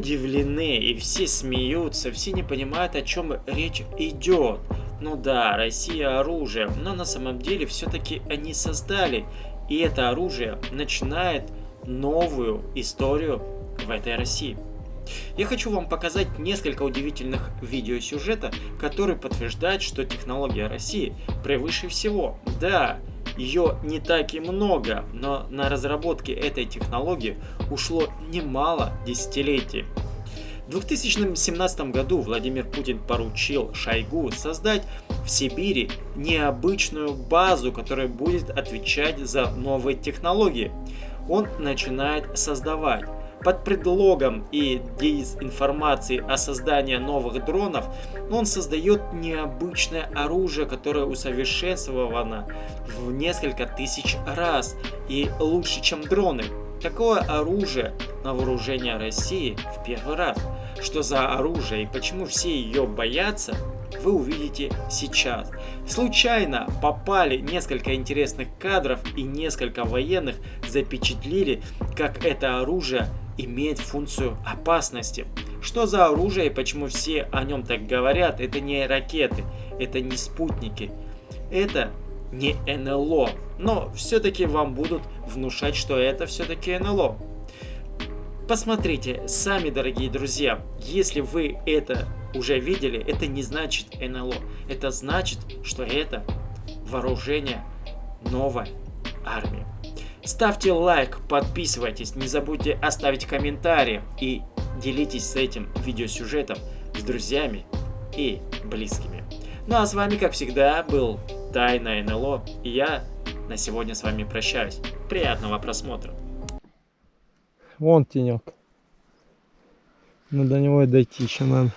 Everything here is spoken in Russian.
удивлены и все смеются, все не понимают, о чем речь идет. Ну да, Россия оружие, но на самом деле все-таки они создали. И это оружие начинает новую историю в этой России. Я хочу вам показать несколько удивительных видеосюжета, которые подтверждают, что технология России превыше всего. Да, ее не так и много, но на разработке этой технологии ушло немало десятилетий. В 2017 году Владимир Путин поручил Шойгу создать в Сибири необычную базу, которая будет отвечать за новые технологии. Он начинает создавать под предлогом и дезинформации о создании новых дронов, он создает необычное оружие, которое усовершенствовано в несколько тысяч раз и лучше, чем дроны. Такое оружие на вооружение России в первый раз. Что за оружие и почему все ее боятся, вы увидите сейчас. Случайно попали несколько интересных кадров и несколько военных запечатлили, как это оружие имеет функцию опасности. Что за оружие и почему все о нем так говорят, это не ракеты, это не спутники, это не НЛО. Но все-таки вам будут внушать, что это все-таки НЛО. Посмотрите сами, дорогие друзья, если вы это уже видели, это не значит НЛО. Это значит, что это вооружение новой армии. Ставьте лайк, подписывайтесь, не забудьте оставить комментарий и делитесь с этим видеосюжетом с друзьями и близкими. Ну а с вами, как всегда, был Тайна НЛО, и я на сегодня с вами прощаюсь. Приятного просмотра. Вон тенек. Но до него и дойти еще надо.